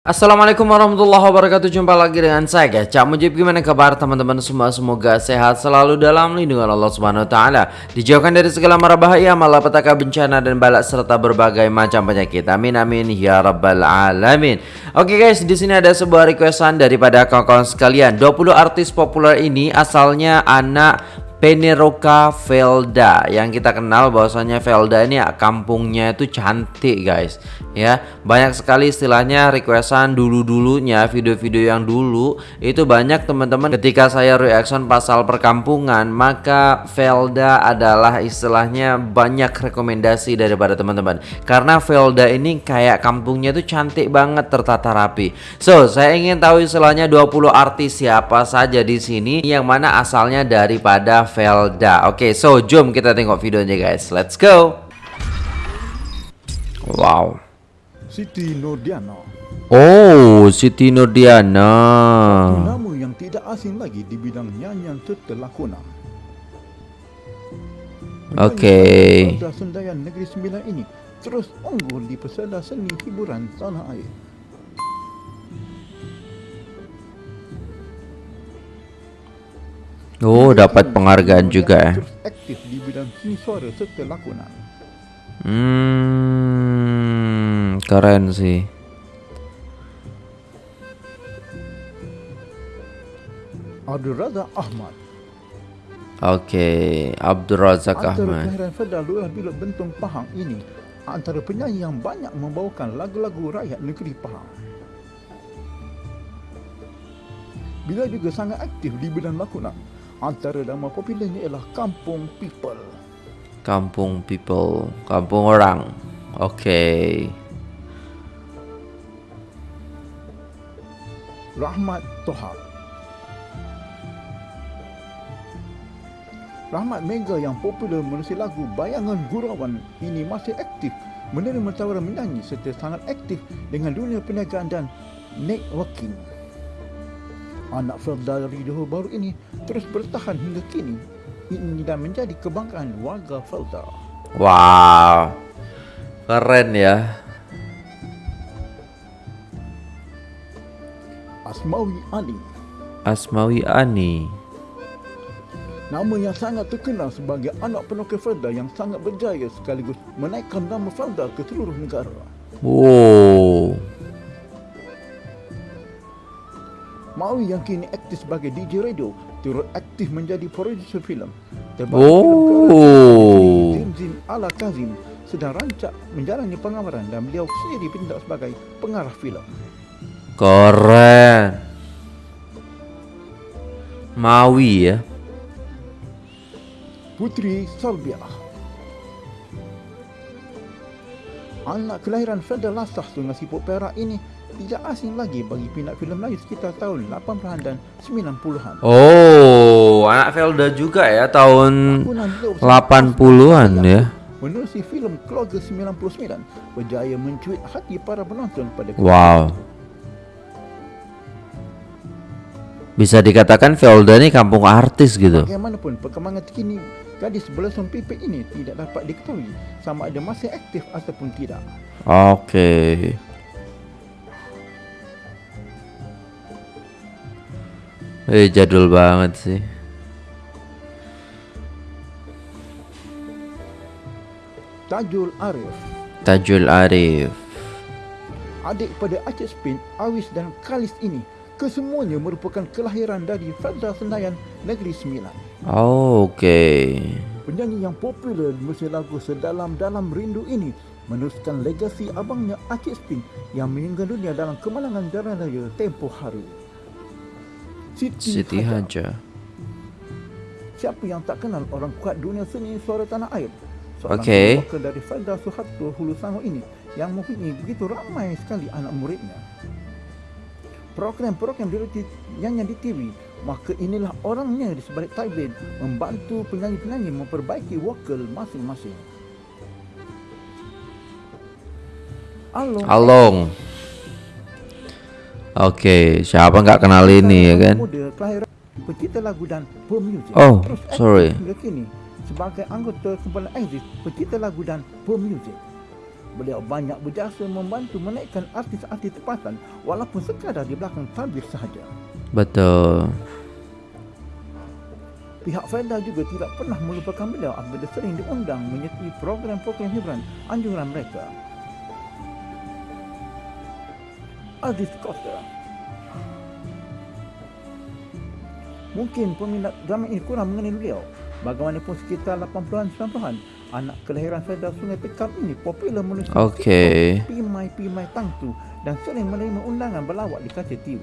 Assalamualaikum warahmatullahi wabarakatuh. Jumpa lagi dengan saya guys Cak Mujib. Gimana kabar teman-teman semua? Semoga sehat selalu dalam lindungan Allah subhanahu wa ta'ala. Dijauhkan dari segala mara bahaya Malapetaka bencana dan balak Serta berbagai macam penyakit. Amin amin ya rabbal alamin. Oke guys di sini ada sebuah requestan Daripada kawan-kawan sekalian. 20 artis populer ini asalnya anak Peneroka Velda. Yang kita kenal bahwasanya Velda ini ya, kampungnya itu cantik guys. Ya banyak sekali istilahnya requestan dulu-dulunya video-video yang dulu. Itu banyak teman-teman ketika saya reaction pasal perkampungan maka Velda adalah istilahnya banyak rekomendasi daripada teman-teman. Karena Velda ini kayak kampungnya itu cantik banget tertata rapi. So saya ingin tahu istilahnya 20 artis siapa saja di sini yang mana asalnya daripada Velda. Oke, okay, so jom kita tengok videonya guys. Let's go. Wow. Siti Nordiana. Oh, Siti Nordiana. Nama yang tidak asing lagi di bidang nyanyian setelakuna. Oke. Okay. Sendayan Negeri Sembilan ini terus unggul di pesada seni hiburan tanah air. Oh, dapat penghargaan juga ya. Aktif di bidang seni suara serta lakonan. Hmm, keren sih. Abdul Razak Ahmad. Oke, Abdul Razak Ahmad. Antara kelahiran Lurah Bentong Pahang ini antara penyanyi yang banyak membawakan lagu-lagu rakyat negeri Pahang. Bila juga sangat aktif di bidang lakonan. Antara nama popularnya ialah Kampung People. Kampung People, kampung orang. Oke. Okay. Rahmat Toha. Rahmat Mega yang popular menulis lagu Bayangan Gurauan ini masih aktif menerima tawaran menyanyi serta sangat aktif dengan dunia perniagaan dan networking. Anak Felda dari Johor baru ini terus bertahan hingga kini ini dan menjadi kebanggaan warga Felda. Wow, keren ya. Asmawi Ani. Asmawi Ani. Nama yang sangat terkenal sebagai anak penokil Felda yang sangat berjaya sekaligus menaikkan nama Felda ke seluruh negara. Wow. Maui yang kini aktif sebagai DJ radio turut aktif menjadi produser filem. Terbaru oh. Zin Zin Ala Kazim sedang rancak menjalani pengawaran dan beliau sendiri bertindak sebagai pengarah filem. Keren. Maui ya. Putri Salbiah. Anak kelahiran Federal Lasah Sungai Siput Perak ini tidak asing lagi bagi pinat filem Melayu sekitar tahun 80-an dan 90-an. Oh, anak Felda juga ya tahun 80-an ya. Menerusi filem Keluarga 99 berjaya mencuit hati para penonton pada Wow. Bisa dikatakan Felda ini kampung artis gitu. Bagaimanapun perkembangan terkini gadis belasan pipi ini tidak dapat diketahui sama ada masih aktif ataupun tidak. Oke. Okay. Eh jadul banget sih. Tajul Arif. Tajul Arif. Adik pada Aceh Spin, Awis dan Kalis ini kesemuanya merupakan kelahiran dari Fadda Senayan Negeri Sembilan. Oh, Okey. Penyanyi yang popular di lagu Sedalam-Dalam Rindu ini meneruskan legasi abangnya Aceh Spin yang meninggal dunia dalam kemalangan jalan raya tempoh hari. Siti, Siti Haja. Siapa yang tak kenal orang kuat dunia seni suara tanah air? Seorang okay. dari Fadda Suharto Hulu Sango ini yang mempunyai begitu ramai sekali anak muridnya. Program-program yang yang di TV, maka inilah orangnya di sebalik tablet membantu penyanyi-penyanyi memperbaiki vokal masing-masing. Along. Along. Oke, okay, siapa nggak kenal ini ya kan? Pencipta lagu dan pemuzik. Oh, sorry. Hingga kini sebagai anggota kumpulan Exit, pencipta lagu dan pemuzik. Beliau banyak berjasa membantu menaikkan artis-artis tempatan walaupun sekadar di belakang tabir sahaja. Betul. Pihak Felda juga tidak pernah melupakan beliau apabila sering diundang menyertai program-program hiburan anjuran mereka. Aziz Costa Mungkin peminat drama ini kurang mengenal beliau. Bagaimanapun sekitar 80-an 90-an, anak kelahiran Felda Sungai Pekam ini popular menulis Okey. Pimai-pimai tangtu dan sering menerima undangan berlawak di kaca TV.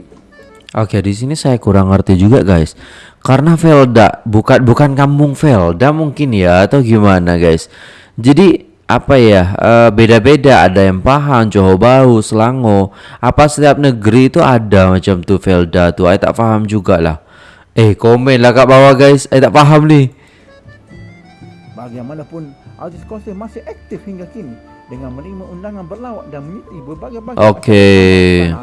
Oke, di sini saya kurang ngerti juga, guys. Karena Velda bukan bukan kampung Velda mungkin ya atau gimana, guys. Jadi apa ya? eh, beda-beda ada yang paham Johor Bahru, Selangor. Apa setiap negeri itu ada macam tu Velda tu. Saya tak faham jugalah. Eh, komen lah kat bawah, guys. Saya tak faham ni. Bagaimanapun, Aziz Kosim masih aktif hingga kini dengan menerima undangan berlawak dan menyertai berbagai-bagai Okey.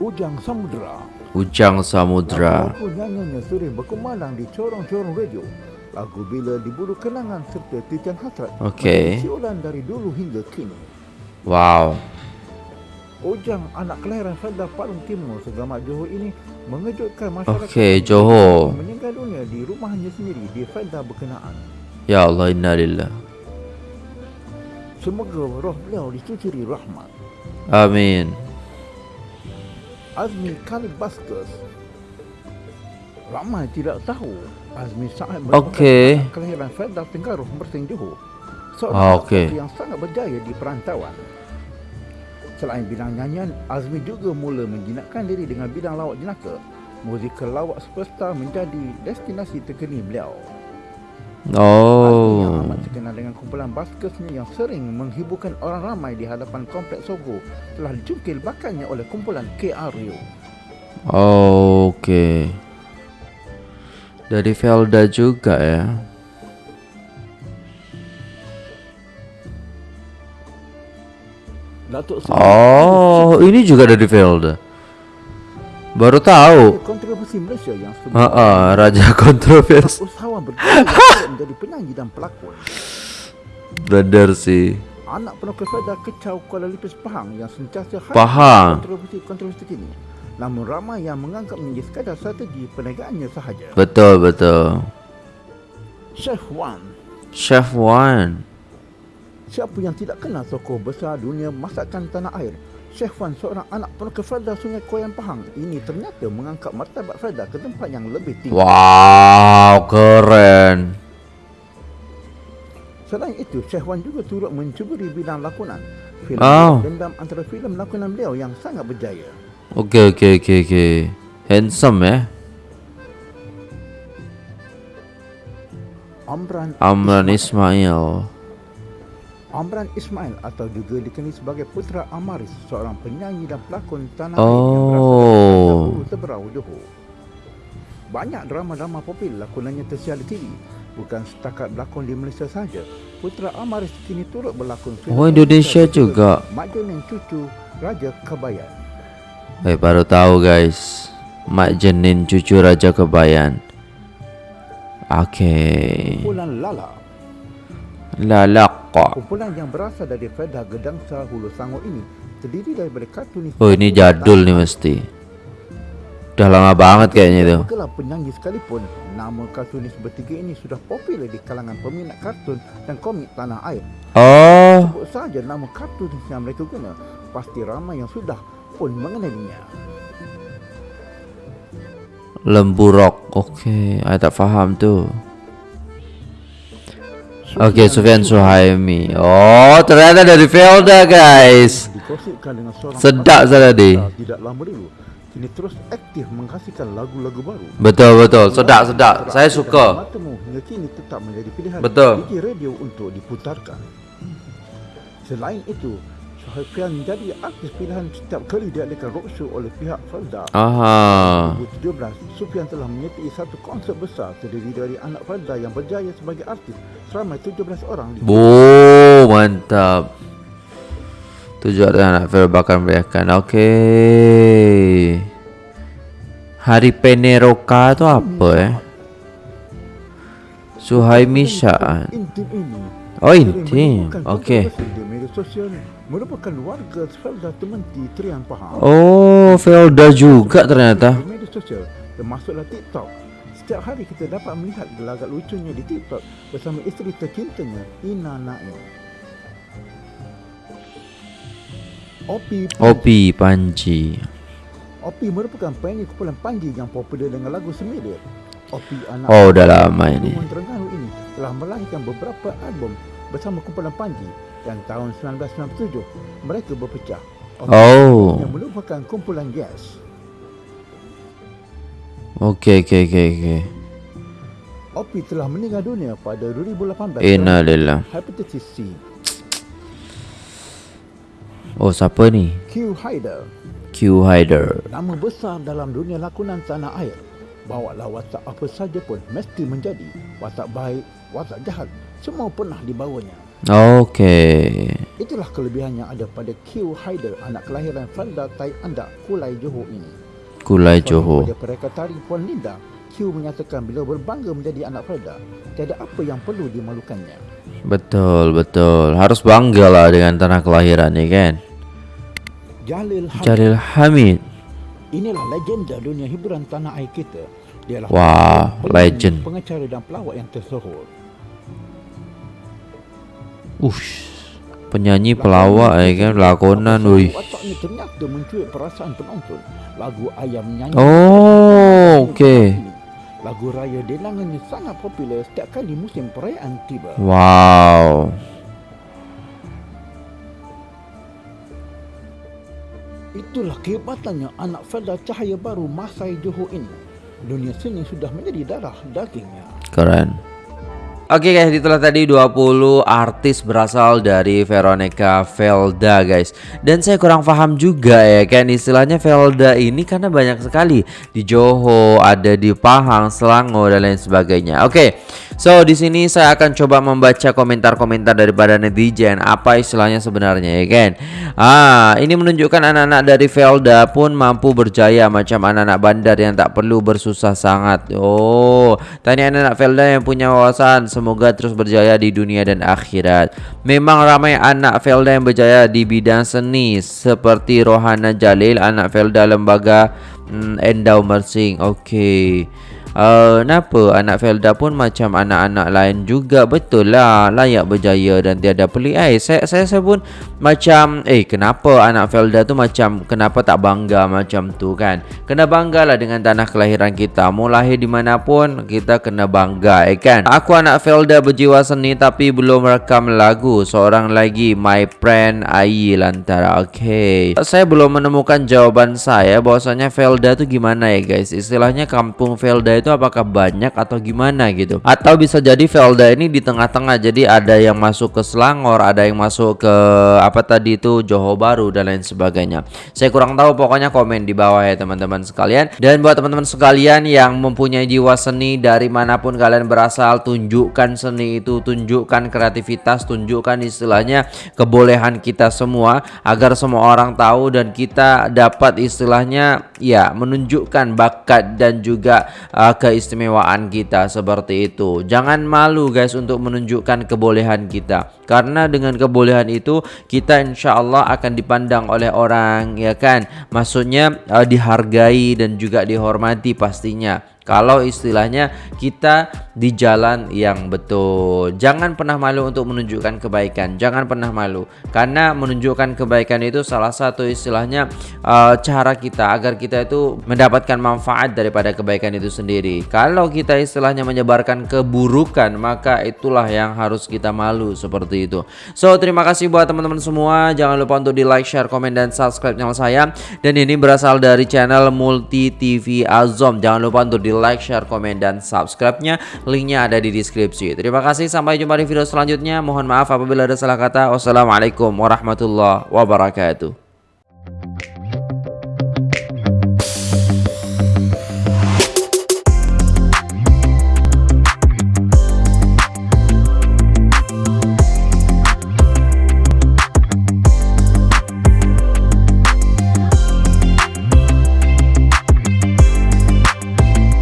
Ujang Samudra Ujang Samudra. Lagu nyanyinya sering berkumandang di corong-corong radio. Lagu Bila Diburu Kenangan serta Titian Hasrat Okey. siulan dari dulu hingga kini. Wow. Ujang anak kelahiran Felda Parung Timur Segamat Johor ini mengejutkan masyarakat Okey, Johor. meninggal dunia di rumahnya sendiri di Felda berkenaan. Ya Allah, innalillah. Semoga roh beliau dicucuri rahmat. Amin. Azmi Khalid Baskers Ramai tidak tahu Azmi Sa'ad anak kelahiran Felda Tenggaruh Mersing Johor Ah, Seorang okey. lelaki yang sangat berjaya di perantauan Selain bidang nyanyian, Azmi juga mula menjinakkan diri dengan bidang lawak jenaka. Musikal lawak superstar menjadi destinasi terkini beliau. Azmi yang Oh. amat terkenal dengan kumpulan baskersnya yang sering menghiburkan orang ramai di hadapan kompleks Sogo telah dicungkil bakatnya oleh kumpulan KR Rio. Oke. Dari Velda juga ya. Datuk Seri Oh, ini juga dari Velda. Baru tahu. kontroversi Malaysia yang Ah, ah, raja kontroversi. Usahawan berjaya menjadi penyanyi dan pelakon. Benar sih. Anak penuh kepada kecau Kuala Lipis Pahang yang sentiasa Pahang. kontroversi-kontroversi kini. Namun ramai yang menganggap menjadi sekadar strategi perniagaannya sahaja. Betul, betul. Chef Wan Chef Wan. Siapa yang tidak kenal tokoh besar dunia masakan tanah air? Chef Wan seorang anak penuh Felda Sungai Koyan Pahang ini ternyata mengangkat martabat Felda ke tempat yang lebih tinggi. Wow, keren. Selain itu, Chef Wan juga turut mencuburi bidang lakonan. Filem Oh. dendam antara filem lakonan beliau yang sangat berjaya. Oke, oke, oke, oke. Handsome ya. Amran Amran Ismail. Ismail. Amran Ismail atau juga dikenali sebagai Putra Amaris, seorang penyanyi dan pelakon tanah air yang berasal dari Oh. Dahulu Teberau, Johor. Banyak drama-drama popular lakonannya tersiar di TV. Bukan setakat berlakon di Malaysia sahaja. Putra Amaris kini turut berlakon Oh, Indonesia juga. Mak Jenin Cucu Raja Kebayan. Eh, baru tahu guys. Mak Jenin cucu Raja Kebayan. Oke. Kumpulan Lala. Lalaka. Kumpulan yang berasal dari Fedah Gedangsa Hulu Sangor ini terdiri daripada kartunis Oh, ini jadul nih mesti. Udah lama banget kayaknya itu. Gelap penyanyi sekalipun, nama kartunis bertiga ini sudah popular di kalangan peminat kartun dan komik tanah air. Oh, Sebut saja nama kartunis yang mereka guna, pasti ramai yang sudah pun mengenalinya. Lembu Rock. Oke, saya tak faham tuh. Oke, Sufyan Suhaimi. Oh, ternyata dari Velda, guys. Sedap saya tadi. Tidak lama dulu, kini terus aktif menghasilkan lagu-lagu baru. Betul, betul. Sedap, sedap. Saya suka. Matamu hingga kini tetap menjadi pilihan Betul. di radio untuk diputarkan. Selain itu, Sohafian menjadi artis pilihan setiap kali diadakan roadshow oleh pihak Felda. Aha. 2017, Sufian telah menyertai satu konsert besar terdiri dari anak Felda yang berjaya sebagai artis seramai 17 orang di Bu, mantap. Tujuh ada anak Fel bakal meriahkan. Oke. Hari Peneroka itu apa eh? Suhaimi Syaan. Ini Oh, intim. Okey. sosial merupakan warga Felda Tementi Triang Pahang. Oh, Felda juga ternyata. Di media sosial termasuklah TikTok. Setiap hari kita dapat melihat gelagat lucunya di TikTok bersama isteri tercintanya Ina Naim. Opi Opi Panji. Opi merupakan penyanyi kumpulan Panji yang popular dengan lagu Semida. Opi anak Oh, udah lama ini. Terengganu ini telah melahirkan beberapa album bersama kumpulan Panji dan tahun 1997 mereka berpecah. Oh. Yang merupakan kumpulan Gas. Okey, okey, okey, okey. Opi telah meninggal dunia pada 2018 Innalillah. hepatitis C. Oh, siapa ni? Q Haider, Q Haider. nama besar dalam dunia lakonan tanah air. Bawalah watak apa saja pun mesti menjadi watak baik, watak jahat, semua pernah dibawanya. Okey. Itulah kelebihan yang ada pada Q Haider, anak kelahiran Felda Tai Andak, Kulai Johor ini. Kulai Johor. Pada pereka tari Puan Linda, Q menyatakan bila berbangga menjadi anak Felda, tiada apa yang perlu dimalukannya. Betul, betul. Harus bangga lah dengan tanah kelahiran ni kan. Jalil Hamid, Jalil Hamid. inilah legenda dunia hiburan tanah air kita. Dialah Wah, legend. pengacara dan pelawak yang tersohor. Ush. Penyanyi pelawak eh kan lakonan. Lagu Nyanyi. Oh, okey. Lagu raya delangannya sangat popular setiap kali musim perayaan tiba. Wow. Itulah kehebatannya anak Felda Cahaya Baru Masai Johor ini. Dunia seni sudah menjadi darah dagingnya. Keren. Oke guys, itulah tadi 20 artis berasal dari Veronica Velda guys. Dan saya kurang paham juga ya kan? Istilahnya Velda ini karena banyak sekali Di Johor, ada di Pahang, Selangor dan lain sebagainya. Oke, so di sini saya akan coba membaca komentar-komentar daripada netizen. Apa istilahnya sebenarnya ya kan? Ah, ini menunjukkan anak-anak dari Velda pun mampu berjaya Macam anak-anak bandar yang tak perlu bersusah sangat. Oh, tanya anak-anak Velda yang punya wawasan. Semoga terus berjaya di dunia dan akhirat. Memang ramai anak Felda yang berjaya di bidang seni Seperti Rohana Jalil Anak Felda Lembaga hmm, Endau Mersing Okey Uh, kenapa anak Felda pun macam anak-anak lain juga? Betul lah layak berjaya dan tiada pelik. Eh saya, saya saya pun macam eh kenapa anak Felda tu macam kenapa tak bangga macam tu kan? Kena banggalah dengan tanah kelahiran kita. Mau lahir di mana pun kita kena bangga eh kan? Aku anak Felda berjiwa seni tapi belum rekam lagu. Seorang lagi my friend Ai Lantara. Okey. Saya belum menemukan jawaban saya. Bahwasanya Felda tu gimana ya guys? Istilahnya kampung Felda itu apakah banyak atau gimana gitu. Atau bisa jadi Felda ini di tengah-tengah jadi ada yang masuk ke Selangor ada yang masuk ke apa tadi itu Johor Baru dan lain sebagainya. Saya kurang tahu pokoknya komen di bawah ya teman-teman sekalian. Dan buat teman-teman sekalian yang mempunyai jiwa seni dari mana pun kalian berasal tunjukkan seni itu tunjukkan kreativitas tunjukkan istilahnya kebolehan kita semua agar semua orang tahu dan kita dapat istilahnya ya menunjukkan bakat dan juga uh, keistimewaan kita seperti itu. Jangan malu guys untuk menunjukkan kebolehan kita. Karena dengan kebolehan itu kita insya Allah akan dipandang oleh orang ya kan. Maksudnya uh, dihargai dan juga dihormati pastinya. Kalau istilahnya kita di jalan yang betul. Jangan pernah malu untuk menunjukkan kebaikan. Jangan pernah malu. Karena menunjukkan kebaikan itu salah satu istilahnya uh, cara kita agar kita itu mendapatkan manfaat daripada kebaikan itu sendiri. Kalau kita istilahnya menyebarkan keburukan, maka itulah yang harus kita malu seperti itu. So, terima kasih buat teman-teman semua. Jangan lupa untuk di like, share, komen dan subscribe channel saya. Dan ini berasal dari channel Multi TV Azom. Jangan lupa untuk di like, share, komen dan subscribe-nya. Linknya ada di deskripsi. Terima kasih. Sampai jumpa di video selanjutnya. Mohon maaf apabila ada salah kata. Wassalamualaikum warahmatullahi wabarakatuh.